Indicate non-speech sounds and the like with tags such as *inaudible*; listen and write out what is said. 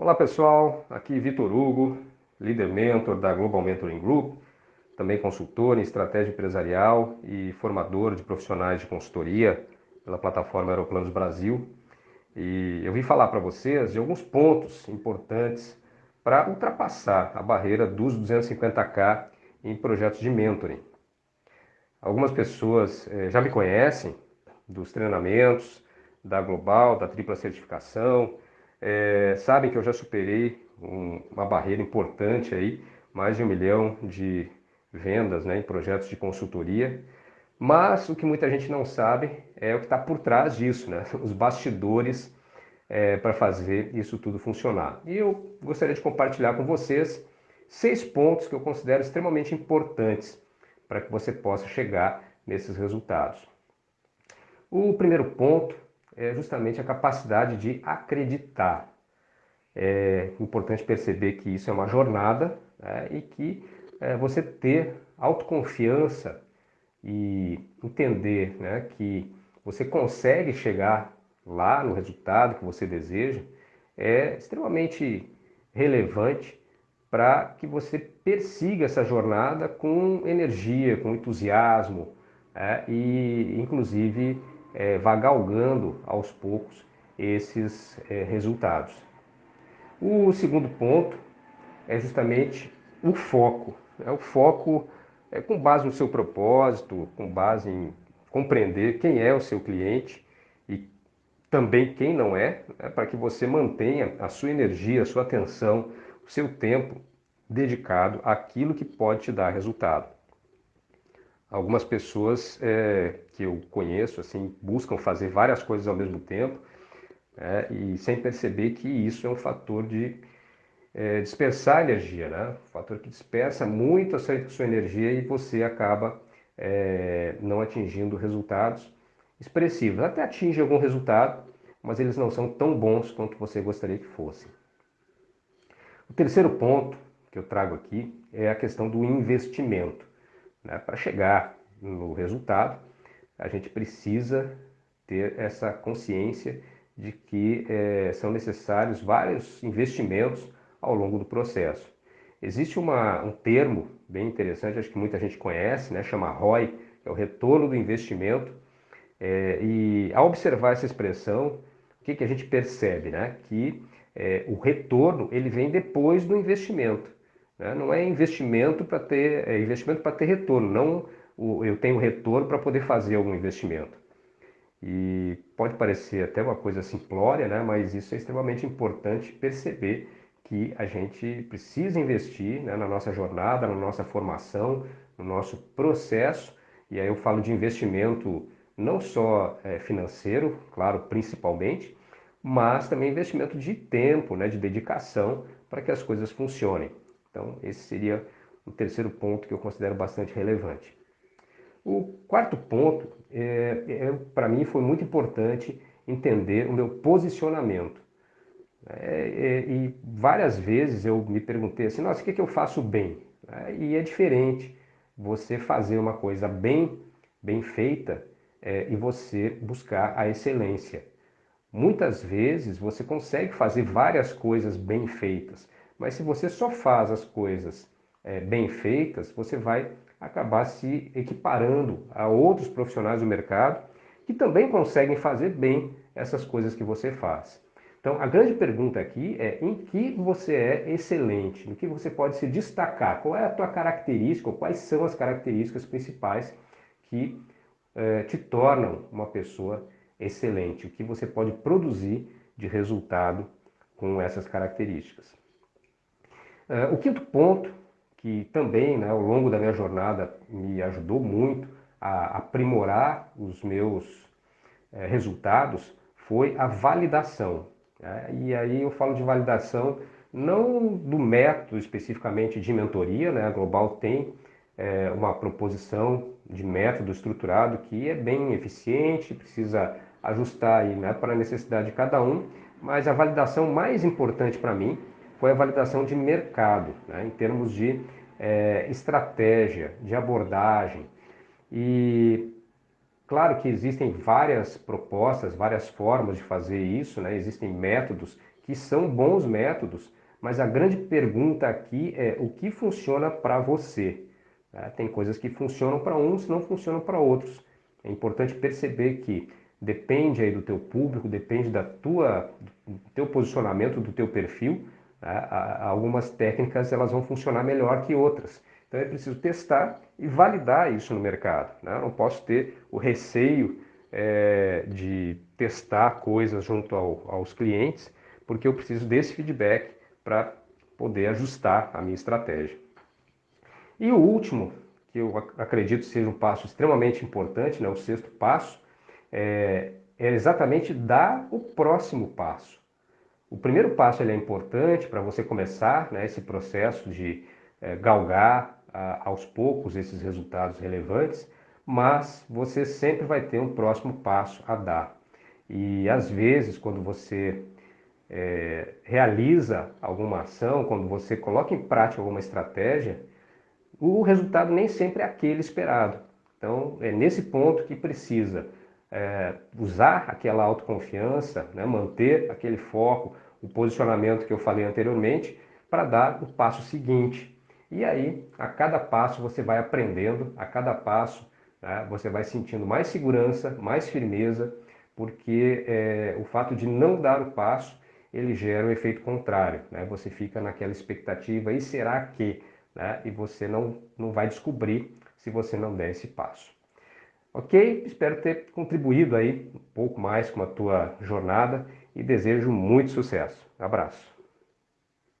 Olá pessoal, aqui Vitor Hugo, líder mentor da Global Mentoring Group, também consultor em estratégia empresarial e formador de profissionais de consultoria pela plataforma Aeroplanos Brasil. E eu vim falar para vocês de alguns pontos importantes para ultrapassar a barreira dos 250k em projetos de mentoring. Algumas pessoas eh, já me conhecem dos treinamentos da Global, da tripla certificação, é, sabem que eu já superei um, uma barreira importante aí, mais de um milhão de vendas né, em projetos de consultoria. Mas o que muita gente não sabe é o que está por trás disso, né? *laughs* os bastidores é, para fazer isso tudo funcionar. E eu gostaria de compartilhar com vocês seis pontos que eu considero extremamente importantes para que você possa chegar nesses resultados. O primeiro ponto é justamente a capacidade de acreditar. É importante perceber que isso é uma jornada né, e que é, você ter autoconfiança e entender né, que você consegue chegar lá no resultado que você deseja é extremamente relevante para que você persiga essa jornada com energia, com entusiasmo é, e, inclusive, é, vá galgando aos poucos esses é, resultados. O segundo ponto é justamente o foco. Né? O foco é com base no seu propósito, com base em compreender quem é o seu cliente e também quem não é, né? para que você mantenha a sua energia, a sua atenção, o seu tempo dedicado àquilo que pode te dar resultado. Algumas pessoas é, que eu conheço assim buscam fazer várias coisas ao mesmo tempo é, e sem perceber que isso é um fator de é, dispersar energia, né? um fator que dispersa muito a sua, sua energia e você acaba é, não atingindo resultados expressivos. Até atinge algum resultado, mas eles não são tão bons quanto você gostaria que fossem. O terceiro ponto que eu trago aqui é a questão do investimento. Né? Para chegar no resultado, a gente precisa ter essa consciência de que é, são necessários vários investimentos ao longo do processo. Existe uma, um termo bem interessante, acho que muita gente conhece, né? chama ROI, que é o retorno do investimento. É, e ao observar essa expressão, o que, que a gente percebe? Né? Que é, o retorno ele vem depois do investimento. Né? Não é investimento para ter é investimento para ter retorno, não o, eu tenho retorno para poder fazer algum investimento. E pode parecer até uma coisa simplória, né? mas isso é extremamente importante perceber que a gente precisa investir né, na nossa jornada, na nossa formação, no nosso processo. E aí eu falo de investimento não só é, financeiro, claro, principalmente, mas também investimento de tempo, né, de dedicação para que as coisas funcionem. Então, esse seria o terceiro ponto que eu considero bastante relevante. O quarto ponto, é, é para mim, foi muito importante entender o meu posicionamento. É, é, e várias vezes eu me perguntei assim, nossa, o que, que eu faço bem? É, e é diferente você fazer uma coisa bem, bem feita é, e você buscar a excelência. Muitas vezes você consegue fazer várias coisas bem feitas, mas se você só faz as coisas é, bem feitas, você vai acabar se equiparando a outros profissionais do mercado que também conseguem fazer bem essas coisas que você faz. Então, a grande pergunta aqui é em que você é excelente, no que você pode se destacar, qual é a tua característica, ou quais são as características principais que é, te tornam uma pessoa excelente, o que você pode produzir de resultado com essas características. Uh, o quinto ponto, que também né, ao longo da minha jornada me ajudou muito a aprimorar os meus uh, resultados, foi a validação. Né? E aí eu falo de validação não do método especificamente de mentoria, né? a Global tem é, uma proposição de método estruturado que é bem eficiente, precisa ajustar né, para a necessidade de cada um, mas a validação mais importante para mim foi a validação de mercado, né, em termos de é, estratégia, de abordagem. E claro que existem várias propostas, várias formas de fazer isso, né, existem métodos que são bons métodos, mas a grande pergunta aqui é o que funciona para você. Né? Tem coisas que funcionam para uns, não funcionam para outros. É importante perceber que depende aí do teu público, depende da tua, do teu posicionamento, do teu perfil. Algumas técnicas elas vão funcionar melhor que outras. Então é preciso testar e validar isso no mercado. Né? Eu não posso ter o receio é, de testar coisas junto ao, aos clientes, porque eu preciso desse feedback para poder ajustar a minha estratégia. E o último, que eu acredito seja um passo extremamente importante, né, o sexto passo, é, é exatamente dar o próximo passo. O primeiro passo ele é importante para você começar né, esse processo de é, galgar a, aos poucos esses resultados relevantes, mas você sempre vai ter um próximo passo a dar. E às vezes, quando você é, realiza alguma ação, quando você coloca em prática alguma estratégia, o resultado nem sempre é aquele esperado. Então, é nesse ponto que precisa é, usar aquela autoconfiança, né, manter aquele foco, o posicionamento que eu falei anteriormente, para dar o passo seguinte. E aí, a cada passo você vai aprendendo, a cada passo né, você vai sentindo mais segurança, mais firmeza, porque é, o fato de não dar o passo, ele gera o um efeito contrário. Né? Você fica naquela expectativa, e será que? Né? E você não, não vai descobrir se você não der esse passo. Ok? Espero ter contribuído aí um pouco mais com a tua jornada e desejo muito sucesso. Abraço.